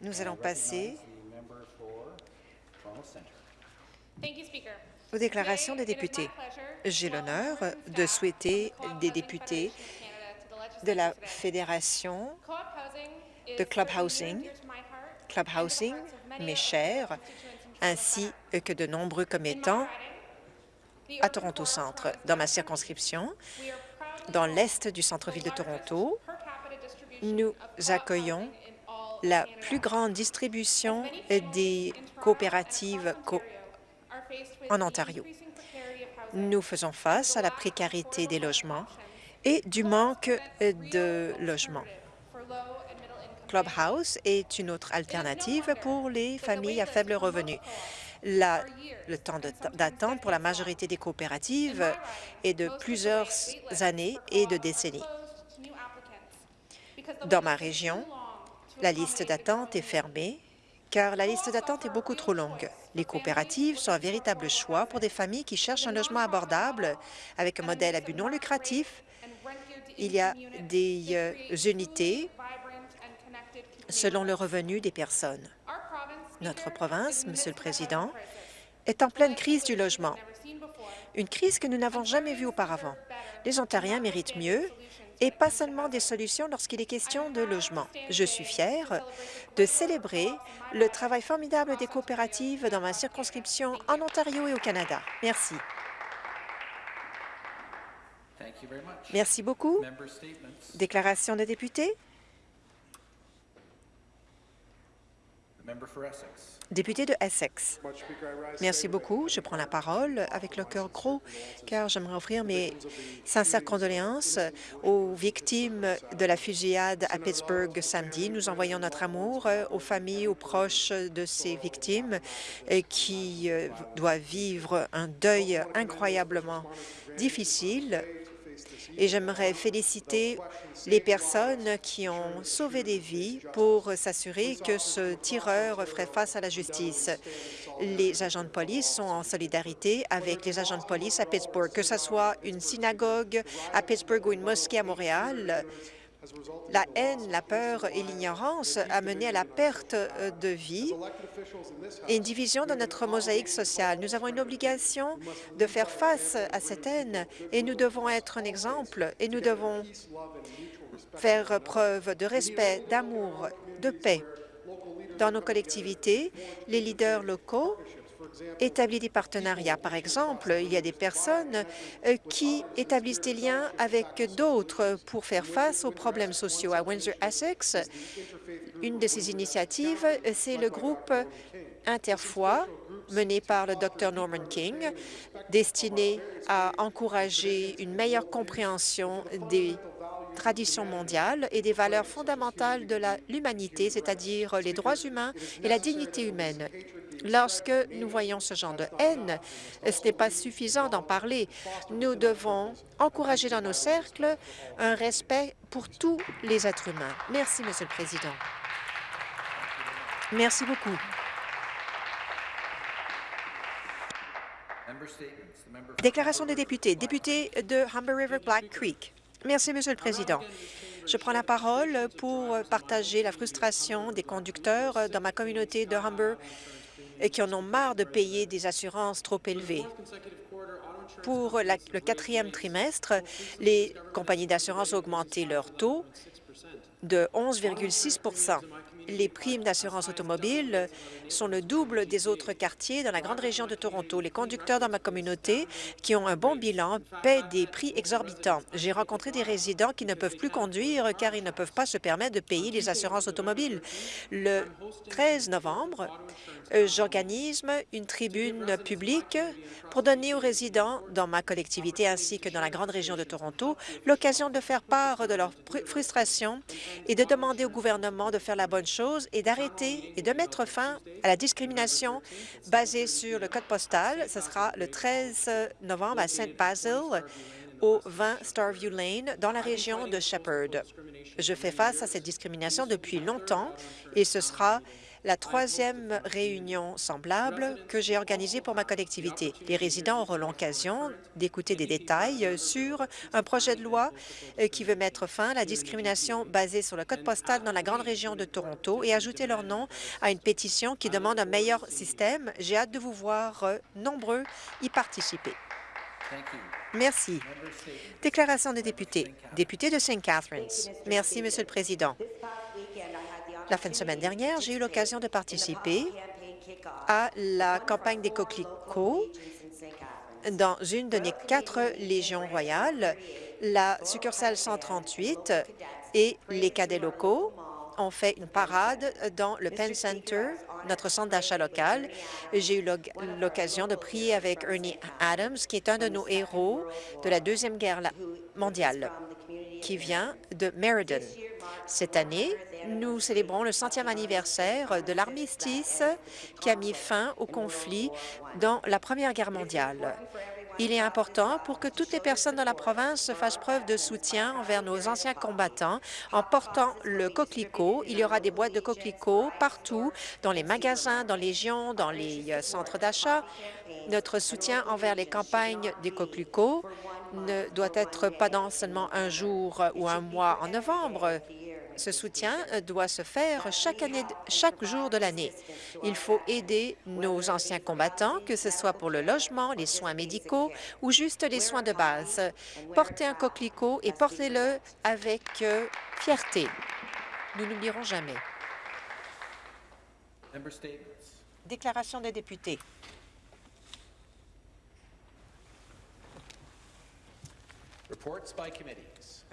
Nous allons passer aux déclarations des députés. J'ai l'honneur de souhaiter des députés de la Fédération de Club Housing, Club Housing, mes chers, ainsi que de nombreux commettants à Toronto Centre. Dans ma circonscription, dans l'est du centre-ville de Toronto, nous accueillons la plus grande distribution des coopératives en Ontario. Nous faisons face à la précarité des logements et du manque de logements. Clubhouse est une autre alternative pour les familles à faible revenu. Le temps d'attente pour la majorité des coopératives est de plusieurs années et de décennies. Dans ma région, la liste d'attente est fermée car la liste d'attente est beaucoup trop longue. Les coopératives sont un véritable choix pour des familles qui cherchent un logement abordable avec un modèle à but non lucratif. Il y a des euh, unités selon le revenu des personnes. Notre province, Monsieur le Président, est en pleine crise du logement, une crise que nous n'avons jamais vue auparavant. Les Ontariens méritent mieux et pas seulement des solutions lorsqu'il est question de logement. Je suis fière de célébrer le travail formidable des coopératives dans ma circonscription en Ontario et au Canada. Merci. Merci beaucoup. Déclaration de député. Député de Essex. Merci beaucoup. Je prends la parole avec le cœur gros, car j'aimerais offrir mes sincères condoléances aux victimes de la fusillade à Pittsburgh samedi. Nous envoyons notre amour aux familles, aux proches de ces victimes qui euh, doivent vivre un deuil incroyablement difficile et j'aimerais féliciter les personnes qui ont sauvé des vies pour s'assurer que ce tireur ferait face à la justice. Les agents de police sont en solidarité avec les agents de police à Pittsburgh, que ce soit une synagogue à Pittsburgh ou une mosquée à Montréal. La haine, la peur et l'ignorance a mené à la perte euh, de vie et une division de notre mosaïque sociale. Nous avons une obligation de faire face à cette haine et nous devons être un exemple et nous devons faire preuve de respect, d'amour, de paix. Dans nos collectivités, les leaders locaux établit des partenariats. Par exemple, il y a des personnes euh, qui établissent des liens avec d'autres pour faire face aux problèmes sociaux. À Windsor-Essex, une de ces initiatives, c'est le groupe Interfoy, mené par le Dr Norman King, destiné à encourager une meilleure compréhension des traditions mondiales et des valeurs fondamentales de l'humanité, c'est-à-dire les droits humains et la dignité humaine. Lorsque nous voyons ce genre de haine, ce n'est pas suffisant d'en parler. Nous devons encourager dans nos cercles un respect pour tous les êtres humains. Merci, Monsieur le Président. Merci beaucoup. Déclaration des députés. Député de Humber River Black Creek. Merci, Monsieur le Président. Je prends la parole pour partager la frustration des conducteurs dans ma communauté de Humber et qui en ont marre de payer des assurances trop élevées. Pour le quatrième trimestre, les compagnies d'assurance ont augmenté leur taux de 11,6 les primes d'assurance automobile sont le double des autres quartiers dans la grande région de Toronto. Les conducteurs dans ma communauté qui ont un bon bilan paient des prix exorbitants. J'ai rencontré des résidents qui ne peuvent plus conduire car ils ne peuvent pas se permettre de payer les assurances automobiles. Le 13 novembre, euh, j'organise une tribune publique pour donner aux résidents dans ma collectivité ainsi que dans la grande région de Toronto l'occasion de faire part de leur frustration et de demander au gouvernement de faire la bonne chose et d'arrêter et de mettre fin à la discrimination basée sur le code postal. Ce sera le 13 novembre à Saint Basil au 20 Starview Lane, dans la région de Shepherd. Je fais face à cette discrimination depuis longtemps et ce sera la troisième réunion semblable que j'ai organisée pour ma collectivité. Les résidents auront l'occasion d'écouter des détails sur un projet de loi euh, qui veut mettre fin à la discrimination basée sur le code postal dans la grande région de Toronto et ajouter leur nom à une pétition qui demande un meilleur système. J'ai hâte de vous voir euh, nombreux y participer. Merci. Déclaration des députés. Député de St. Catharines. Merci, Monsieur le Président. La fin de semaine dernière, j'ai eu l'occasion de participer à la campagne des coquelicots dans une de nos quatre légions royales, la succursale 138 et les cadets locaux ont fait une parade dans le Penn Center, notre centre d'achat local. J'ai eu l'occasion de prier avec Ernie Adams, qui est un de nos héros de la Deuxième Guerre mondiale, qui vient de Meriden. Cette année, nous célébrons le centième anniversaire de l'armistice qui a mis fin au conflit dans la Première Guerre mondiale. Il est important pour que toutes les personnes dans la province fassent preuve de soutien envers nos anciens combattants en portant le coquelicot. Il y aura des boîtes de coquelicots partout, dans les magasins, dans les régions, dans les euh, centres d'achat. Notre soutien envers les campagnes des coquelicots ne doit être pas dans seulement un jour ou un mois en novembre. Ce soutien euh, doit se faire chaque, année, chaque jour de l'année. Il faut aider nos anciens combattants, que ce soit pour le logement, les soins médicaux ou juste les soins de base. Portez un coquelicot et portez-le avec euh, fierté. Nous n'oublierons jamais. Déclaration des députés. Reports by committees.